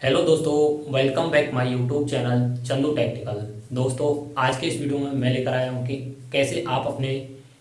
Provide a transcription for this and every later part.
Hello दोस्तों welcome back my YouTube channel Chandu technical दोस्तों, आज के इस वीडियो में मैं लेकर आया हूँ कि कैसे आप अपने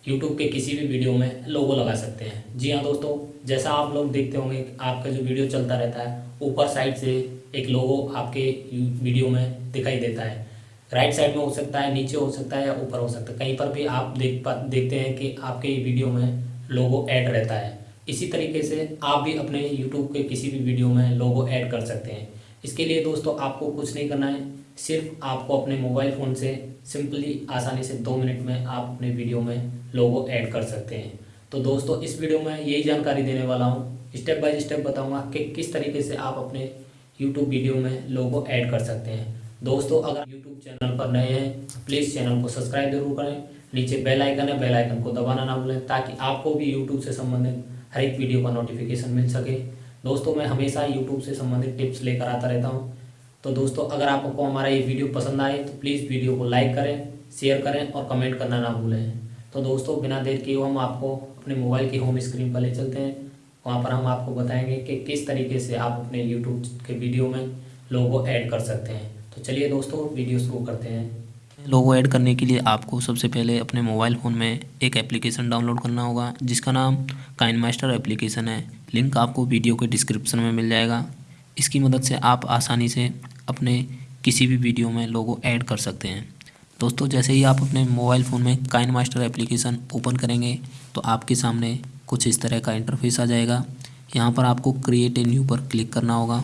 यूट्यूब के किसी भी वीडियो में लोगो लगा सकते हैं। जी हाँ दोस्तों, जैसा आप लोग देखते होंगे, आपका जो वीडियो चलता रहता है, ऊपर साइड से एक लोगो आपके वीडियो में दिखाई देता है। राइट साइड में हो सकता है, नीचे हो सकता है या ऊपर हो सकता है। कहीं पर भी आप देख पा, देखते हैं कि आपके वीडियो में लोगो ऐड रहता है। इसी तरीके से आप भी अपने यूट्यूब के किसी भी वीडियो में लोगो ऐड कर सकते हैं। इसके लिए दोस्तों, आपको कुछ नहीं करना है। सिर्फ़ आपको अपने मोबाइल फ़ोन से सिंपली आसानी से दो मिनट में आप अपने वीडियो में लोगो ऐड कर सकते हैं। तो दोस्तों, इस वीडियो में यही जानकारी देने वाला हूँ। स्टेप बाय स्टेप बताऊँगा कि किस तरीके से आप अपने यूट्यूब वीडियो में लोगो ऐड कर सकते हैं। दोस्तों, अगर यूट्यूब चैनल पर नए हैं प्लीज़ चैनल को सब्सक्राइब ज़रूर करें। नीचे बेल आइकन है बेल आइकन को दबाना ना भूलें, ताकि आपको भी यूट्यूब से संबंधित हर एक वीडियो का नोटिफिकेशन मिल सके। दोस्तों, मैं हमेशा यूट्यूब से संबंधित टिप्स लेकर आता रहता हूँ। तो दोस्तों, अगर आपको हमारा ये वीडियो पसंद आए तो प्लीज़ वीडियो को लाइक करें शेयर करें और कमेंट करना ना भूलें। तो दोस्तों, बिना देर किए हम आपको अपने मोबाइल की होम स्क्रीन पर ले चलते हैं। वहाँ पर हम आपको बताएँगे कि किस तरीके से आप अपने यूट्यूब के वीडियो में लोगो ऐड कर सकते हैं। तो चलिए दोस्तों वीडियो शुरू करते हैं। लोगो ऐड करने के लिए आपको सबसे पहले अपने मोबाइल फ़ोन में एक एप्लीकेशन डाउनलोड करना होगा, जिसका नाम काइन मास्टर एप्लीकेशन है। लिंक आपको वीडियो के डिस्क्रिप्शन में मिल जाएगा। इसकी मदद से आप आसानी से अपने किसी भी वीडियो में लोगो ऐड कर सकते हैं। दोस्तों, जैसे ही आप अपने मोबाइल फ़ोन में काइन मास्टर एप्लीकेशन ओपन करेंगे तो आपके सामने कुछ इस तरह का इंटरफेस आ जाएगा। यहाँ पर आपको क्रिएट ए न्यू पर क्लिक करना होगा।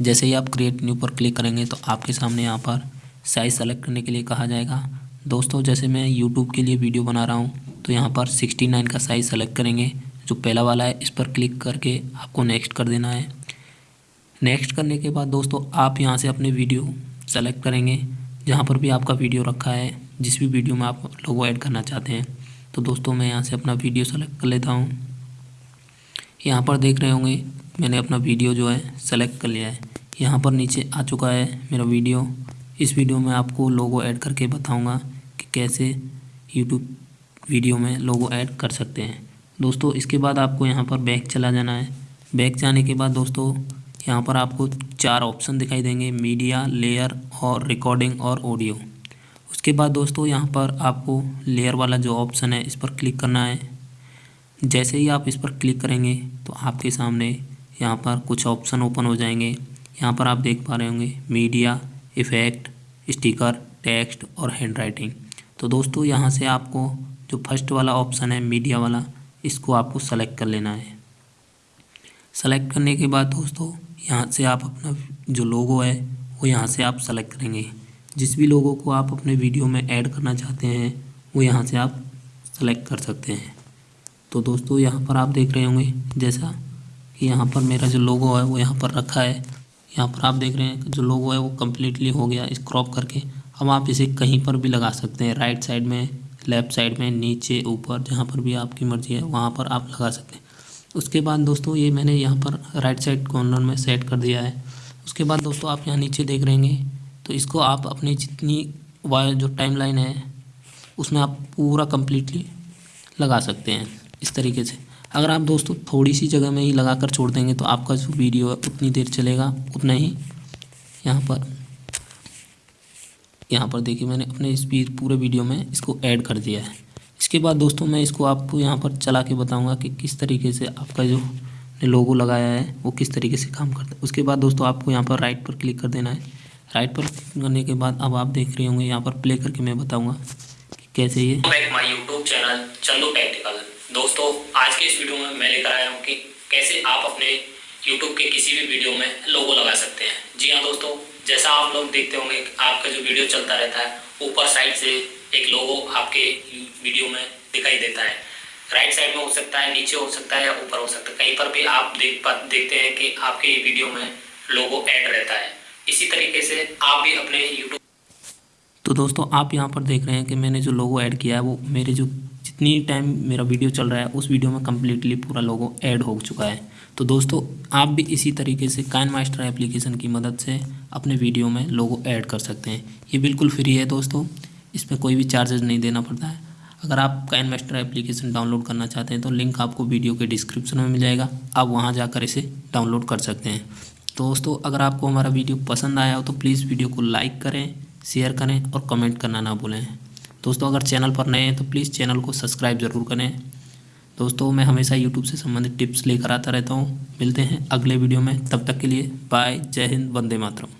जैसे ही आप क्रिएट न्यू पर क्लिक करेंगे तो आपके सामने यहाँ पर साइज़ सेलेक्ट करने के लिए कहा जाएगा। दोस्तों, जैसे मैं यूट्यूब के लिए वीडियो बना रहा हूँ तो यहाँ पर सिक्सटी नाइन का साइज़ सेलेक्ट करेंगे, जो पहला वाला है, इस पर क्लिक करके आपको नेक्स्ट कर देना है। नेक्स्ट करने के बाद दोस्तों, आप यहाँ से अपने वीडियो सेलेक्ट करेंगे, जहाँ पर भी आपका वीडियो रखा है, जिस भी वीडियो में आप लोगो ऐड करना चाहते हैं। तो दोस्तों, मैं यहाँ से अपना वीडियो सेलेक्ट कर लेता हूँ। यहाँ पर देख रहे होंगे, मैंने अपना वीडियो जो है सेलेक्ट कर लिया है। यहाँ पर नीचे आ चुका है मेरा वीडियो इस वीडियो में आपको लोगो ऐड करके बताऊँगा कि कैसे यूट्यूब वीडियो में लोगो ऐड कर सकते हैं। दोस्तों, इसके बाद आपको यहाँ पर बैक चला जाना है। बैक जाने के बाद दोस्तों, यहाँ पर आपको चार ऑप्शन दिखाई देंगे मीडिया लेयर और रिकॉर्डिंग और ऑडियो उसके बाद दोस्तों, यहाँ पर आपको लेयर वाला जो ऑप्शन है, इस पर क्लिक करना है। जैसे ही आप इस पर क्लिक करेंगे तो आपके सामने यहाँ पर कुछ ऑप्शन ओपन हो जाएँगे। यहाँ पर आप देख पा रहे होंगे मीडिया इफ़ेक्ट स्टिकर टेक्स्ट और हैंड राइटिंग तो दोस्तों, यहाँ से आपको जो फ़र्स्ट वाला ऑप्शन है मीडिया वाला, इसको आपको सेलेक्ट कर लेना है। सेलेक्ट करने के बाद दोस्तों, यहाँ से आप अपना जो लोगो है, वो यहाँ से आप सेलेक्ट करेंगे। जिस भी लोगों को आप अपने वीडियो में ऐड करना चाहते हैं, वो यहाँ से आप सेलेक्ट कर सकते हैं। तो दोस्तों, यहाँ पर आप देख रहे होंगे, जैसा कि यहाँ पर मेरा जो लोगो है, वो यहाँ पर रखा है। यहाँ पर आप देख रहे हैं जो लोगो है वो कम्प्लीटली हो गया इस क्रॉप करके। अब आप इसे कहीं पर भी लगा सकते हैं राइट साइड में लेफ़्ट साइड में, नीचे, ऊपर, जहाँ पर भी आपकी मर्ज़ी है, वहाँ पर आप लगा सकते हैं। उसके बाद दोस्तों ये मैंने यहाँ पर राइट साइड कॉर्नर में सेट कर दिया है। उसके बाद दोस्तों आप यहाँ नीचे देख रहेंगे तो इसको आप अपनी जितनी वायर जो टाइम लाइन है, उसमें आप पूरा कम्प्लीटली लगा सकते हैं, इस तरीके से। अगर आप दोस्तों थोड़ी सी जगह में ही लगा कर छोड़ देंगे तो आपका जो वीडियो है उतनी देर चलेगा, उतना ही यहाँ पर। यहाँ पर देखिए मैंने अपने इस पूरे वीडियो में इसको ऐड कर दिया है। इसके बाद दोस्तों मैं इसको आपको यहाँ पर चला के बताऊँगा कि किस तरीके से आपका जो लोगो लगाया है, वो किस तरीके से काम करता है। उसके बाद दोस्तों आपको यहाँ पर राइट पर क्लिक कर देना है। राइट पर करने के बाद अब आप देख रहे होंगे यहाँ पर प्ले करके मैं बताऊँगा। कैसे ये? Back my YouTube channel Chandu technical दोस्तों, आज के इस वीडियो में मैं लेकर आया हूँ कि कैसे आप अपने YouTube के किसी भी वीडियो में लोगो लगा सकते हैं। जी हाँ दोस्तों, जैसा आप लोग देखते होंगे, आपका जो वीडियो चलता रहता है, ऊपर साइड से एक लोगो आपके वीडियो में दिखाई देता है। राइट साइड में हो सकता है, नीचे हो सकता है या ऊपर हो सकता है। कहीं पर भी आप देख देखते हैं कि आपके वीडियो में लोगो ऐड रहता है। इसी तरीके से आप भी अपने यूट्यूब तो दोस्तों, आप यहाँ पर देख रहे हैं कि मैंने जो लोगो ऐड किया है, वो मेरे जो जितनी टाइम मेरा वीडियो चल रहा है, उस वीडियो में कम्प्लीटली पूरा लोगो ऐड हो चुका है। तो दोस्तों, आप भी इसी तरीके से काइन मास्टर एप्लीकेशन की मदद से अपने वीडियो में लोगो ऐड कर सकते हैं। ये बिल्कुल फ्री है दोस्तों, इसमें कोई भी चार्जेज नहीं देना पड़ता है। अगर आप काइन मास्टर एप्लीकेशन डाउनलोड करना चाहते हैं तो लिंक आपको वीडियो के डिस्क्रिप्शन में मिल जाएगा। आप वहाँ जाकर इसे डाउनलोड कर सकते हैं। दोस्तों, अगर आपको हमारा वीडियो पसंद आया हो तो प्लीज़ वीडियो को लाइक करें। शेयर करें और कमेंट करना ना भूलें। दोस्तों, अगर चैनल पर नए हैं तो प्लीज़ चैनल को सब्सक्राइब ज़रूर करें। दोस्तों, मैं हमेशा यूट्यूब से संबंधित टिप्स लेकर आता रहता हूँ। मिलते हैं अगले वीडियो में। तब तक के लिए बाय। जय हिंद, वंदे मातरम।